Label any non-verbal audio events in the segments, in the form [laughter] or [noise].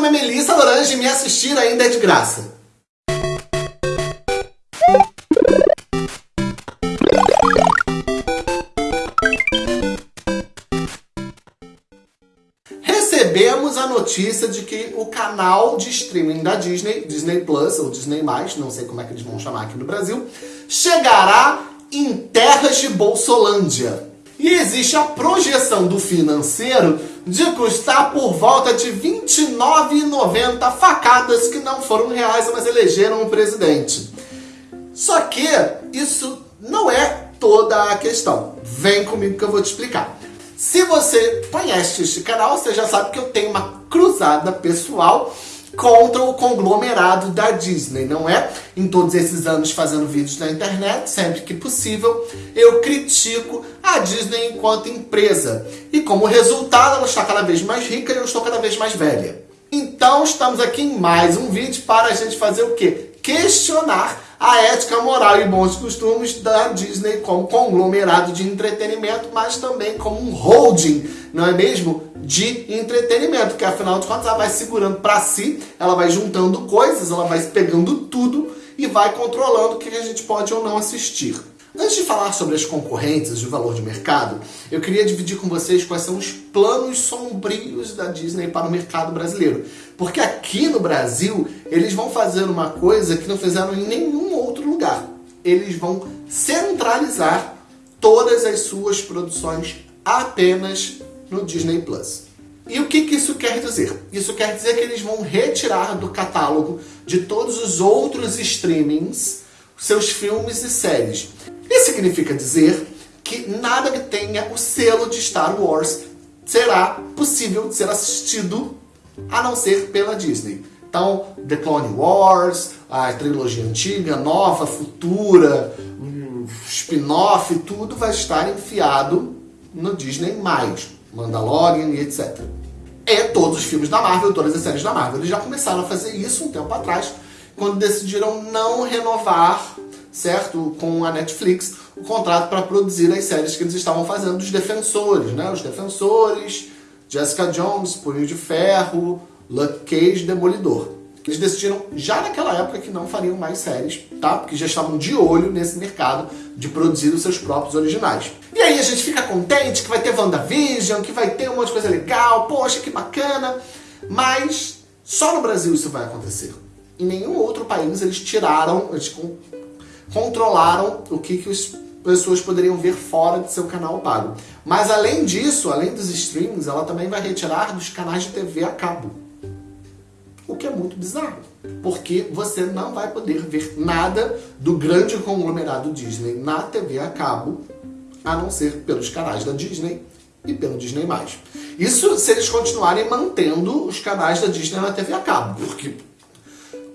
nome é Melissa Lorange e me assistir ainda é de graça. Recebemos a notícia de que o canal de streaming da Disney, Disney Plus ou Disney+, não sei como é que eles vão chamar aqui no Brasil, chegará em terras de Bolsolândia. E existe a projeção do financeiro de custar por volta de R$ 29,90 facadas que não foram reais, mas elegeram o presidente. Só que isso não é toda a questão. Vem comigo que eu vou te explicar. Se você conhece este canal, você já sabe que eu tenho uma cruzada pessoal contra o conglomerado da Disney, não é? Em todos esses anos fazendo vídeos na internet, sempre que possível, eu critico a Disney enquanto empresa. E como resultado, ela está cada vez mais rica e eu estou cada vez mais velha. Então estamos aqui em mais um vídeo para a gente fazer o quê? Questionar a ética moral e bons costumes da Disney como conglomerado de entretenimento, mas também como um holding, não é mesmo? De entretenimento, que afinal de contas ela vai segurando para si, ela vai juntando coisas, ela vai pegando tudo e vai controlando o que a gente pode ou não assistir. Antes de falar sobre as concorrentes e o valor de mercado, eu queria dividir com vocês quais são os planos sombrios da Disney para o mercado brasileiro. Porque aqui no Brasil, eles vão fazer uma coisa que não fizeram em nenhum outro lugar. Eles vão centralizar todas as suas produções apenas no Disney Plus. E o que, que isso quer dizer? Isso quer dizer que eles vão retirar do catálogo de todos os outros streamings seus filmes e séries. Isso significa dizer que nada que tenha o selo de Star Wars será possível de ser assistido a não ser pela Disney. Então, The Clone Wars, a trilogia antiga, nova, futura, spin-off, tudo vai estar enfiado no Disney+, Mandalorian e etc. E todos os filmes da Marvel, todas as séries da Marvel. Eles já começaram a fazer isso um tempo atrás, quando decidiram não renovar certo? Com a Netflix, o contrato para produzir as séries que eles estavam fazendo dos Defensores, né? Os Defensores, Jessica Jones, Punho de Ferro, Luke Cage, Demolidor. Eles decidiram já naquela época que não fariam mais séries, tá? Porque já estavam de olho nesse mercado de produzir os seus próprios originais. E aí a gente fica contente que vai ter WandaVision, que vai ter um monte de coisa legal, poxa, que bacana. Mas só no Brasil isso vai acontecer. Em nenhum outro país eles tiraram, eles controlaram o que, que as pessoas poderiam ver fora de seu canal pago. Mas além disso, além dos streamings, ela também vai retirar dos canais de TV a cabo. O que é muito bizarro. Porque você não vai poder ver nada do grande conglomerado Disney na TV a cabo, a não ser pelos canais da Disney e pelo Disney+. Isso se eles continuarem mantendo os canais da Disney na TV a cabo, porque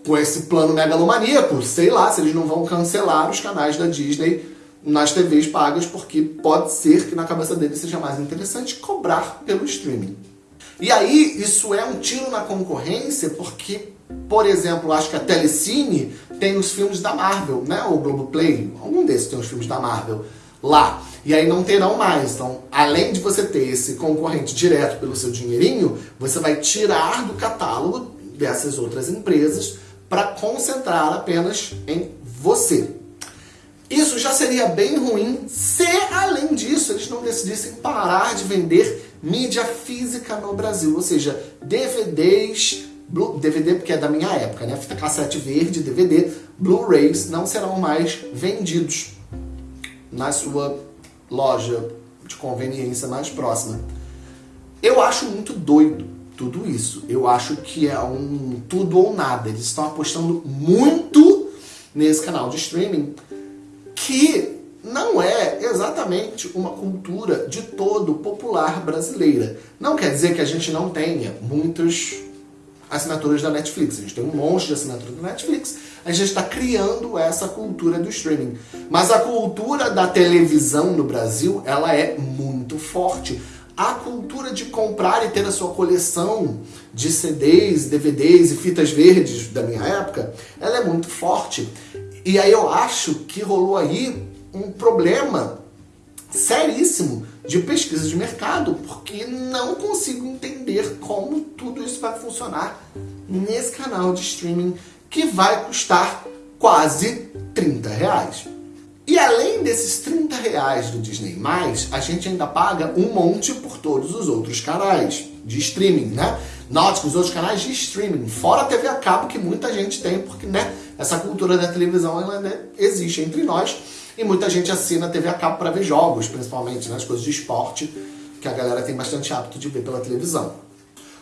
com esse plano megalomaníaco, sei lá se eles não vão cancelar os canais da Disney nas TVs pagas, porque pode ser que na cabeça deles seja mais interessante cobrar pelo streaming. E aí, isso é um tiro na concorrência, porque, por exemplo, acho que a Telecine tem os filmes da Marvel, né? O Globoplay, algum desses tem os filmes da Marvel lá. E aí não terão mais. Então, além de você ter esse concorrente direto pelo seu dinheirinho, você vai tirar do catálogo dessas outras empresas para concentrar apenas em você. Isso já seria bem ruim se, além disso, eles não decidissem parar de vender mídia física no Brasil, ou seja, DVDs, DVD porque é da minha época, né? Fita cassete verde, DVD, Blu-rays não serão mais vendidos na sua loja de conveniência mais próxima. Eu acho muito doido tudo isso. Eu acho que é um tudo ou nada. Eles estão apostando muito nesse canal de streaming que não é exatamente uma cultura de todo popular brasileira. Não quer dizer que a gente não tenha muitas assinaturas da Netflix. A gente tem um monte de assinaturas da Netflix. A gente está criando essa cultura do streaming. Mas a cultura da televisão no Brasil, ela é muito forte a cultura de comprar e ter a sua coleção de CDs, DVDs e fitas verdes da minha época, ela é muito forte. E aí eu acho que rolou aí um problema seríssimo de pesquisa de mercado, porque não consigo entender como tudo isso vai funcionar nesse canal de streaming que vai custar quase 30 reais. E além desses 30 reais do Disney+, a gente ainda paga um monte por todos os outros canais de streaming, né? Que os outros canais de streaming, fora a TV a cabo que muita gente tem, porque né, essa cultura da televisão ela, né, existe entre nós, e muita gente assina a TV a cabo para ver jogos, principalmente nas né, coisas de esporte, que a galera tem bastante hábito de ver pela televisão.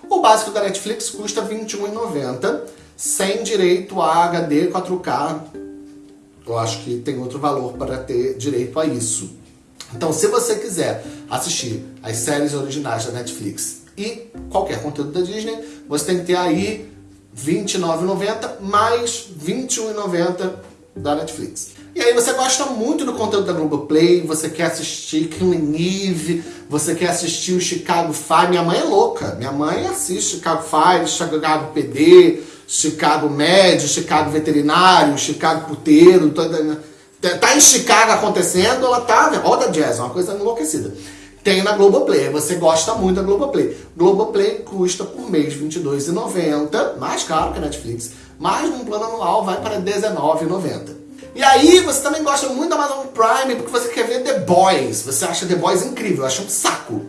O básico da Netflix custa R$ 21,90, sem direito a HD 4K eu acho que tem outro valor para ter direito a isso. Então, se você quiser assistir as séries originais da Netflix e qualquer conteúdo da Disney, você tem que ter aí R$29,90 mais R$21,90 da Netflix. E aí você gosta muito do conteúdo da Globoplay, você quer assistir Killing Eve, você quer assistir o Chicago Fire. Minha mãe é louca, minha mãe assiste Chicago Fire, Chicago PD, Chicago médio, Chicago veterinário, Chicago puteiro, toda, tá em Chicago acontecendo, ela tá, roda jazz, é uma coisa enlouquecida. Tem na Globoplay, você gosta muito da Globoplay. Globoplay custa por mês R$22,90, mais caro que a Netflix, mas num plano anual vai para R$19,90. E aí você também gosta muito da Amazon Prime porque você quer ver The Boys, você acha The Boys incrível, acha um saco.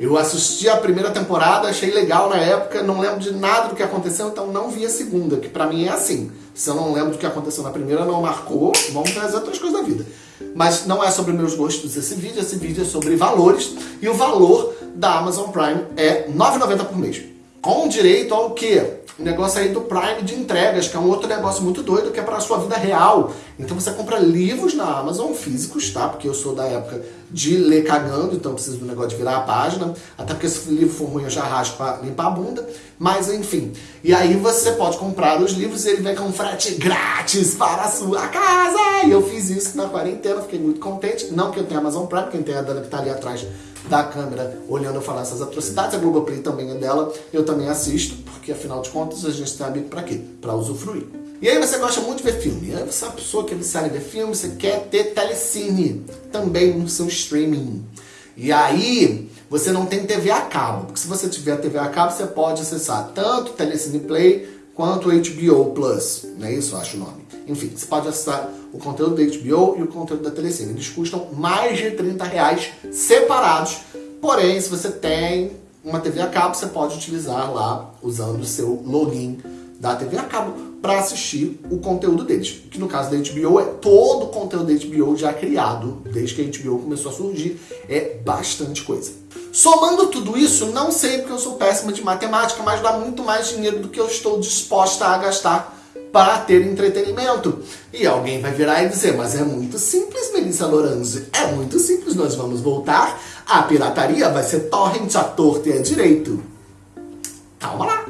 Eu assisti a primeira temporada, achei legal na época, não lembro de nada do que aconteceu, então não vi a segunda, que pra mim é assim. Se eu não lembro do que aconteceu na primeira, não marcou, vamos trazer outras coisas da vida. Mas não é sobre meus gostos esse vídeo, esse vídeo é sobre valores, e o valor da Amazon Prime é R$ 9,90 por mês. Com direito ao quê? Negócio aí do Prime de entregas, que é um outro negócio muito doido, que é para a sua vida real. Então você compra livros na Amazon, físicos, tá? Porque eu sou da época de ler cagando, então preciso do negócio de virar a página. Até porque se o livro for ruim eu já raspo para limpar a bunda. Mas enfim. E aí você pode comprar os livros e ele vem com frete grátis para a sua casa. E eu fiz isso na quarentena, fiquei muito contente. Não que eu tenha Amazon Prime, quem tem a Dana que tá ali atrás da câmera olhando eu falar essas atrocidades. A Globoplay também é dela, eu também assisto, porque afinal de contas a gente tem amigo pra quê? Pra usufruir. E aí você gosta muito de ver filme. Aí você é uma pessoa que é viciada ver filme, você quer ter telecine também no seu streaming. E aí você não tem TV a cabo, porque se você tiver TV a cabo, você pode acessar tanto o Telecine Play quanto HBO Plus, não é isso? Acho o nome. Enfim, você pode acessar o conteúdo da HBO e o conteúdo da Telecine. Eles custam mais de 30 reais separados. Porém, se você tem uma TV a cabo, você pode utilizar lá, usando o seu login da TV a cabo, para assistir o conteúdo deles. Que no caso da HBO é todo o conteúdo da HBO já criado, desde que a HBO começou a surgir. É bastante coisa. Somando tudo isso, não sei porque eu sou péssima de matemática, mas dá muito mais dinheiro do que eu estou disposta a gastar para ter entretenimento. E alguém vai virar e dizer, mas é muito simples, Melissa Lorange. É muito simples, nós vamos voltar à pirataria, vai ser torrent a torto e a direito. Calma lá.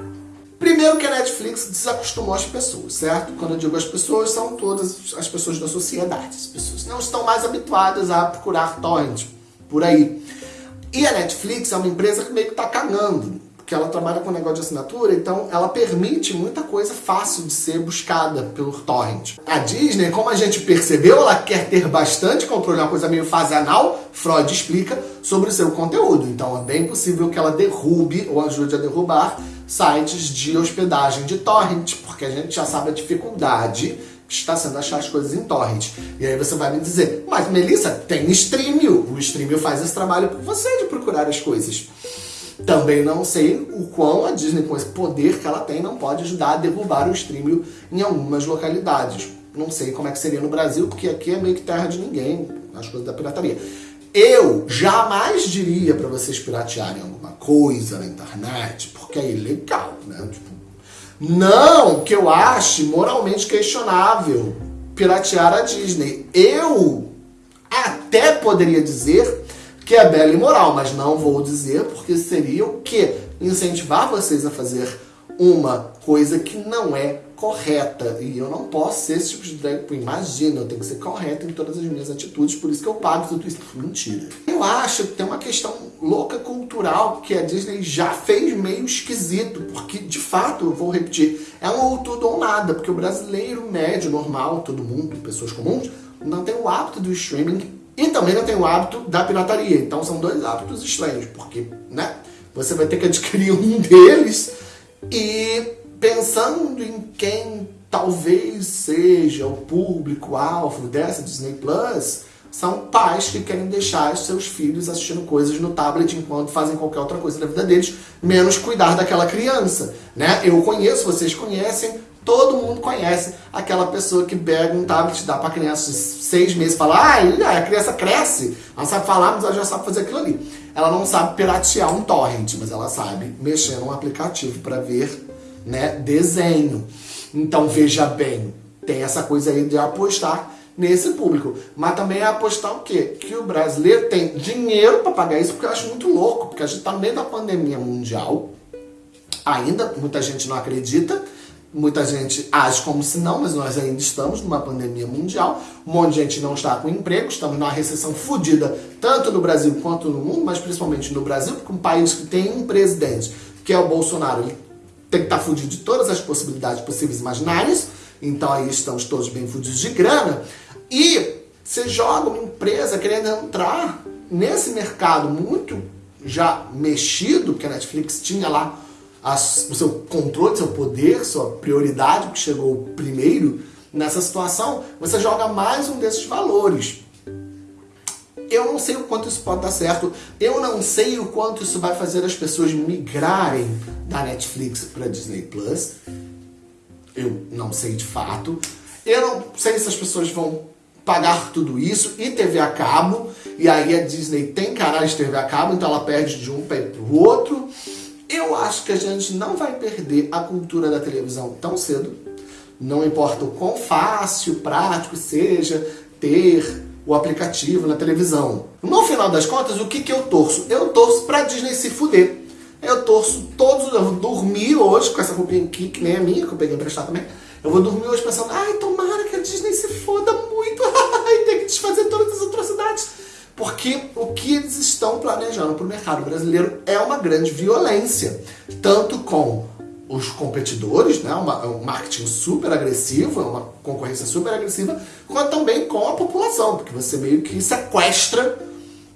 Primeiro que a Netflix desacostumou as pessoas, certo? Quando eu digo as pessoas, são todas as pessoas da sociedade. As pessoas não estão mais habituadas a procurar torrent por aí. E a Netflix é uma empresa que meio que está cagando que ela trabalha com negócio de assinatura, então ela permite muita coisa fácil de ser buscada pelo torrent. A Disney, como a gente percebeu, ela quer ter bastante controle, uma coisa meio fase anal, Freud explica, sobre o seu conteúdo. Então é bem possível que ela derrube ou ajude a derrubar sites de hospedagem de torrent, porque a gente já sabe a dificuldade está sendo achar as coisas em torrent. E aí você vai me dizer, mas Melissa, tem Streamio. O Streamio faz esse trabalho por você de procurar as coisas. Também não sei o quão a Disney, com esse poder que ela tem, não pode ajudar a derrubar o streaming em algumas localidades. Não sei como é que seria no Brasil, porque aqui é meio que terra de ninguém, as coisas da pirataria. Eu jamais diria para vocês piratearem alguma coisa na internet, porque é ilegal, né? Tipo, não que eu ache moralmente questionável piratear a Disney. Eu até poderia dizer que é bela e moral, mas não vou dizer porque seria o que? Incentivar vocês a fazer uma coisa que não é correta. E eu não posso ser esse tipo de drag queen. Imagina, eu tenho que ser correta em todas as minhas atitudes, por isso que eu pago tudo isso. Mentira. Eu acho que tem uma questão louca cultural que a Disney já fez meio esquisito, porque de fato, eu vou repetir, é um ou tudo ou nada, porque o brasileiro médio, normal, todo mundo, pessoas comuns, não tem o hábito do streaming E também não tem o hábito da pirataria. Então são dois hábitos estranhos, porque, né? Você vai ter que adquirir um [laughs] deles e pensando em quem talvez seja o público-alvo dessa Disney Plus, são pais que querem deixar seus filhos assistindo coisas no tablet enquanto fazem qualquer outra coisa da vida deles, menos cuidar daquela criança, né? Eu conheço, vocês conhecem, todo mundo conhece aquela pessoa que pega um tablet, dá pra criança seis meses e fala, ah, a criança cresce, ela sabe falar, mas ela já sabe fazer aquilo ali. Ela não sabe piratear um torrent, mas ela sabe mexer num aplicativo para ver né, desenho. Então veja bem, tem essa coisa aí de apostar nesse público. Mas também é apostar o quê? Que o brasileiro tem dinheiro para pagar isso, porque eu acho muito louco, porque a gente está no meio da pandemia mundial, ainda muita gente não acredita, muita gente age como se não, mas nós ainda estamos numa pandemia mundial, um monte de gente não está com emprego, estamos numa recessão fodida, tanto no Brasil quanto no mundo, mas principalmente no Brasil, porque um país que tem um presidente, que é o Bolsonaro, ele tem que estar fudido de todas as possibilidades possíveis imaginárias, então aí estamos todos bem fudidos de grana, e você joga uma empresa querendo entrar nesse mercado muito já mexido, porque a Netflix tinha lá as, o seu controle, seu poder, sua prioridade, que chegou primeiro nessa situação, você joga mais um desses valores. Eu não sei o quanto isso pode dar certo, eu não sei o quanto isso vai fazer as pessoas migrarem da Netflix para Disney Plus. Eu não sei de fato. Eu não sei se as pessoas vão pagar tudo isso e TV a cabo, e aí a Disney tem canais de TV a cabo, então ela perde de um para o outro. Eu acho que a gente não vai perder a cultura da televisão tão cedo, não importa o quão fácil, prático seja ter o aplicativo na televisão. No final das contas, o que, que eu torço? Eu torço pra Disney se fuder. Eu torço todos, eu vou dormir hoje com essa roupinha aqui, que nem a minha, que eu peguei emprestar também. Eu vou dormir hoje pensando, ai, tomara que a Disney se foda muito [laughs] e tem que desfazer todas as atrocidades. Porque o que eles estão planejando para o mercado brasileiro é uma grande violência. Tanto com os competidores, né, uma, um marketing super agressivo, uma concorrência super agressiva, quanto também com a população, porque você meio que sequestra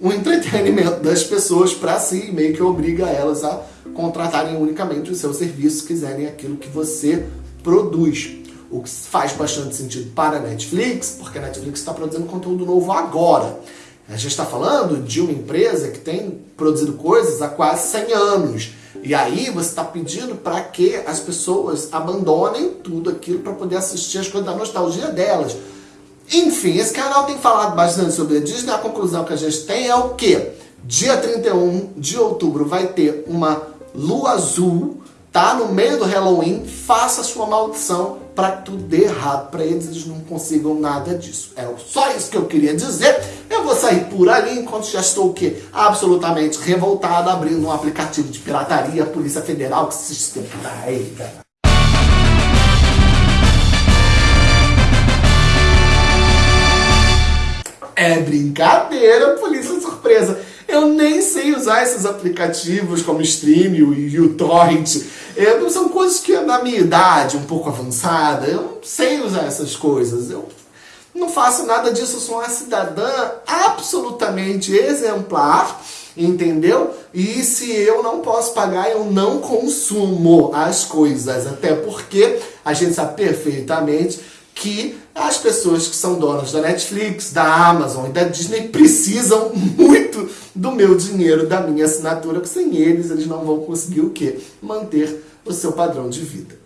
o [laughs] entretenimento das pessoas para si, meio que obriga elas a contratarem unicamente os seus serviços, quiserem aquilo que você produz. O que faz bastante sentido para a Netflix, porque a Netflix está produzindo conteúdo novo agora. A gente está falando de uma empresa que tem produzido coisas há quase 100 anos. E aí você está pedindo para que as pessoas abandonem tudo aquilo para poder assistir as coisas da nostalgia delas. Enfim, esse canal tem falado bastante sobre a Disney. A conclusão que a gente tem é o que? Dia 31 de outubro vai ter uma lua azul tá no meio do Halloween, faça sua maldição para tudo dê errado para eles, eles não consigam nada disso. É só isso que eu queria dizer. Eu vou sair por ali enquanto já estou o quê? Absolutamente revoltado, abrindo um aplicativo de pirataria, Polícia Federal que se estreita. É brincadeira, polícia surpresa. Eu nem sei usar esses aplicativos como Stream e o Torrent. São coisas que na minha idade, um pouco avançada, eu não sei usar essas coisas. Eu não faço nada disso, eu sou uma cidadã absolutamente exemplar, entendeu? E se eu não posso pagar, eu não consumo as coisas, até porque a gente sabe perfeitamente que as pessoas que são donas da Netflix, da Amazon e da Disney precisam muito do meu dinheiro, da minha assinatura, porque sem eles, eles não vão conseguir o quê? Manter o seu padrão de vida.